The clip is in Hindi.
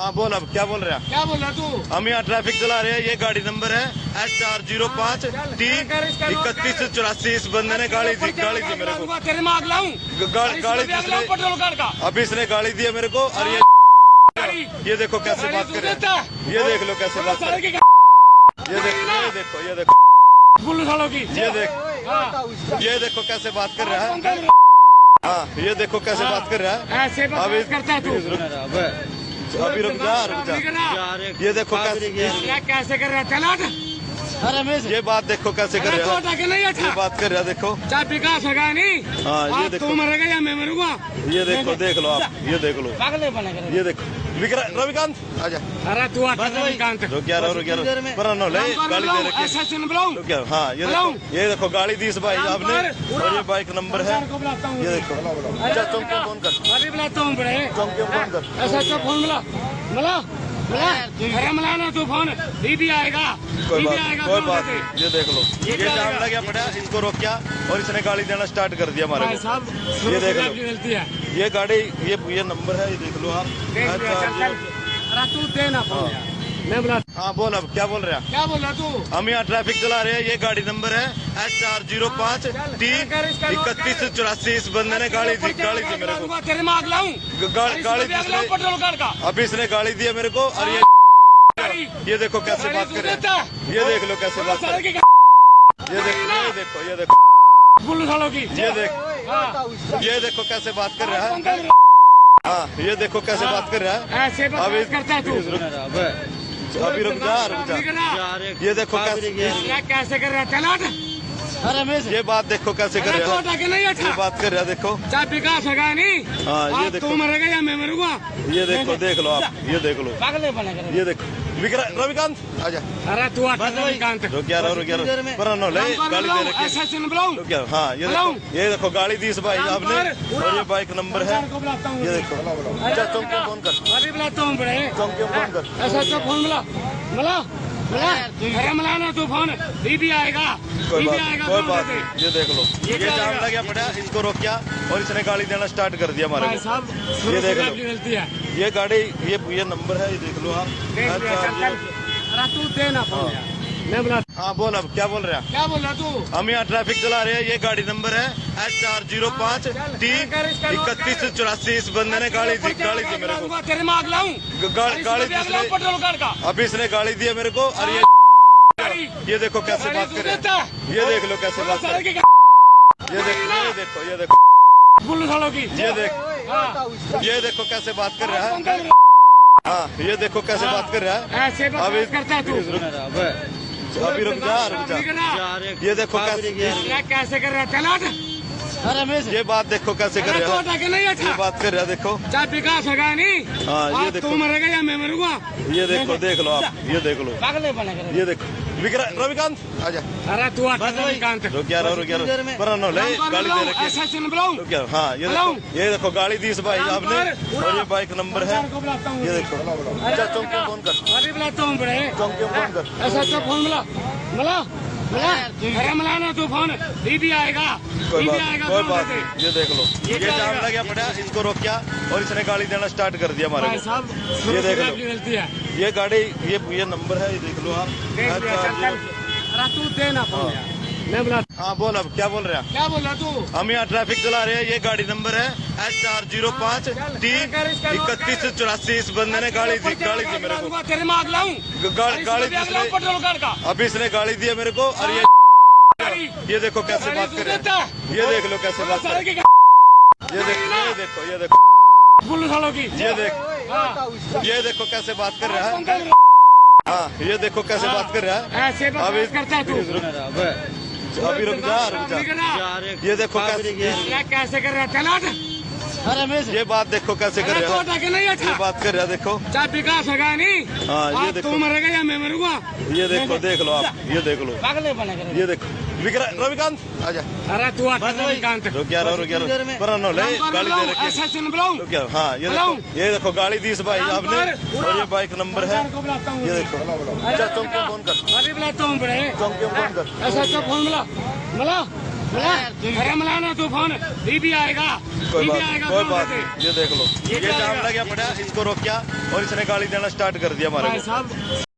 हाँ बोल अब क्या बोल रहे हैं? क्या बोल रहा तू? हम यहाँ ट्रैफ़िक चला रहे हैं ये गाड़ी नंबर है एच चार ज़ीरो पाँच टी इकतीस चौरासी इस बंदे ने गाड़ी दी गाड़ी दी मेरे को। तेरे में आग लाऊं गाड़ी पेट्रोल का। अभी इसने गाड़ी दी है मेरे को और ये ये देखो कैसे बात कर रहे हैं। ये देख लो कैसे बात कर रहे हैं। ये देखो ये देखो ये देखो। की। ये देख हाँ। ये देखो कैसे बात कर रहा है। हाँ ये देखो कैसे बात कर रहा है। ऐसे बात करता है तू। अभी रुक जा रुक जा। ये देखो कैसे कैसे कर रहा है चला हट। ये बात देखो कैसे कर रहे है। ये बात कर रहा है देखो। चाहे विकास होगा नहीं हाँ, ये देखो। मरेगा या मैं मरूँगा। ये देखो देख लो आप ये देख लो। ये देखो। रविकांत आजा अरे तू हटा रविकांत रुक यार रुक यार पर नो ले गाड़ी दे रखी ऐसा सुन बुलाऊं रुक यार हाँ ये देखो ये देखो गाड़ी दी इस भाई आपने और ये बाइक नंबर है हूँ ये देखो अच्छा तुम फ़ोन कर अभी बुलाता हूँ बड़े फ़ोन कर ऐसा फ़ोन मिला मिला मिला अरे मिला ना दीदी आएगा कोई बात आएगा कोई बात नहीं, ये देख लो। ये जाम लगा? गया पड़ा इसको रोकिया और इसने गाड़ी देना स्टार्ट कर दिया हमारे ये देख लो। है। ये गाड़ी ये ये नंबर है ये देख लो आप। देख मैं बुला हाँ बोल अब क्या बोल रहे हैं? क्या बोल रहा तू? हम यहाँ ट्रैफ़िक चला रहे हैं ये गाड़ी नंबर है एच चार ज़ीरो पाँच टी इकतीस चौरासी इस बंदे ने गाड़ी दी गाड़ी दी मेरे को। तेरे में आग लाऊं गाड़ी दी पेट्रोल कार का। अभी इसने गाड़ी दी है मेरे को और ये ये देखो कैसे बात कर रहे हैं। ये देख लो कैसे बात कर हैं। ये देखो ये देखो ये देखो। ये देख हाँ। ये देखो कैसे बात कर रहा है। हाँ ये देखो कैसे बात कर रहा है। ऐसे अभी बात करता है तू। अभी रुक जा रुक जा। ये देखो कैसे क्या कैसे कर रहा है। ये बात देखो कैसे कर रहा है। हटा ये अच्छा। बात कर रहा है देखो। चाहे विकास होगा नहीं हाँ, ये देखो। तू मरेगा या मैं मरूँगा। ये देखो देख लो आप ये देख लो। ये देखो। रविकांत आजा। अरे तू रविकांत। रुक यार रुक यार पर नो ले गाड़ी दे रखी ऐसा सुन बुलाऊं रुक यार हाँ ये देखो ये देखो गाड़ी दी इस भाई आपने। और ये बाइक नंबर है। ये देखो। अच्छा चौंकी फ़ोन कर। अभी बुलाता हूँ बड़े। चौंकी फ़ोन कर। ऐसा फ़ोन मिला मिला मिला तूफ़ान दीदी आएगा कोई बात नहीं कोई बात नहीं, ये देख लो। ये जाम लगा? पड़ा इसको रोकिया और इसने गाड़ी देना स्टार्ट कर दिया हमारे ये देख लो। है। ये गाड़ी ये ये नंबर है ये देख लो आप। देख मैं बुला हाँ बोल अब क्या बोल रहे हैं? क्या बोल रहा तू? हम यहाँ ट्रैफ़िक चला रहे हैं ये गाड़ी नंबर है एच चार ज़ीरो पाँच टी इकतीस चौरासी इस बंदे ने गाड़ी दी गाड़ी दी मेरे को तेरे में आग लाऊं गाड़ी पेट्रोल कार का। अभी इसने गाड़ी दी है मेरे को और ये ये देखो कैसे बात कर रहे ये देख लो कैसे बात कर हैं। ये देखो ये देखो ये देखो। ये देख हाँ। ये देखो कैसे बात कर रहा है। हाँ? ये देखो कैसे बात कर रहा है। ऐसे बात अभी करता है तू। अभी रुक जा रुक जा। ये देखो कैसे कर रहा है? चला हट। ये बात देखो कैसे कर रहा है नहीं ये अच्छा बात कर रहा है देखो। चाहे विकास होगा नहीं। हाँ, ये देखो। तू मरेगा या मैं मरूँगा। ये देखो देख लो आप ये देख लो। ये देखो। रविकांत आजा। अरे तू रविकांत। रुक यार रुक यार पर नो ले गाड़ी दे रखी ऐसा सुन बुलाऊं रुक यार हाँ ये देखो ये देखो गाड़ी दी इस भाई आपने। और ये बाइक नंबर है। ये देखो। अच्छा चौंकी फ़ोन कर। अभी बुलाता हूँ बड़े। चौंकी फ़ोन कर। ऐसा तो फ़ोन मिला। मिला? मिला अरे मिला ना दीदी आएगा कोई बात आएगा कोई बात नहीं, ये देख लो। ये ये जाम लगा? गया पड़ा इसको रोकिया और इसने गाड़ी देना स्टार्ट कर दिया हमारे ये देख लो। ये गाड़ी ये ये नंबर है ये देख लो आप। देख मैं बुला हाँ बोल अब क्या बोल रहे? हैं क्या बोल रहा तू? हम यहाँ ट्रैफ़िक चला रहे हैं ये गाड़ी नंबर है एच चार ज़ीरो पाँच टी इकतीस चौरासी इस बंदे ने गाड़ी दी गाड़ी दी मेरे को। तेरे में आग लाऊं गाड़ी पेट्रोल का। अभी इसने गाड़ी दी है मेरे को और ये ये देखो कैसे बात कर रहे हैं। ये देख लो कैसे बात कर हैं। ये देखो ये देखो ये देखो। ये देख। हाँ। ये देखो कैसे बात कर रहा है। हाँ ये देखो कैसे बात कर रहा है। ऐसे बात करता है तू। अभी रुक जा रुक जा। ये देखो कैसे कर रहा है? चला हट। ये बात देखो कैसे कर रहा है हटा के नहीं ये अच्छा बात कर रहा है देखो। चाहे विकास होगा नहीं हाँ, ये देखो। मरेगा या मैं मरूँगा। ये देखो देख लो आप ये देख लो। ये देखो। रविकांत आजा अरे तू रविकांत। रुक यार रुक यार पर नो ले गाड़ी दे रखी ऐसा सुन बुलाऊं। रुक यार हाँ ये देखो। ये देखो गाड़ी दी इस भाई आपने। और ये बाइक नंबर है। हूँ। ये देखो। अच्छा चौंकी फ़ोन कर। अभी बुलाता हूँ बड़े। चौंकी फ़ोन कर। ऐसा तो फ़ोन मिला। मिला? तूफ़ान भी आएगा कोई बात आएगा कोई बात नहीं ये देख लो। ये जाम आएगा? लग गया पड़ा इसको रोक क्या और इसने गाली देना स्टार्ट कर दिया हमारे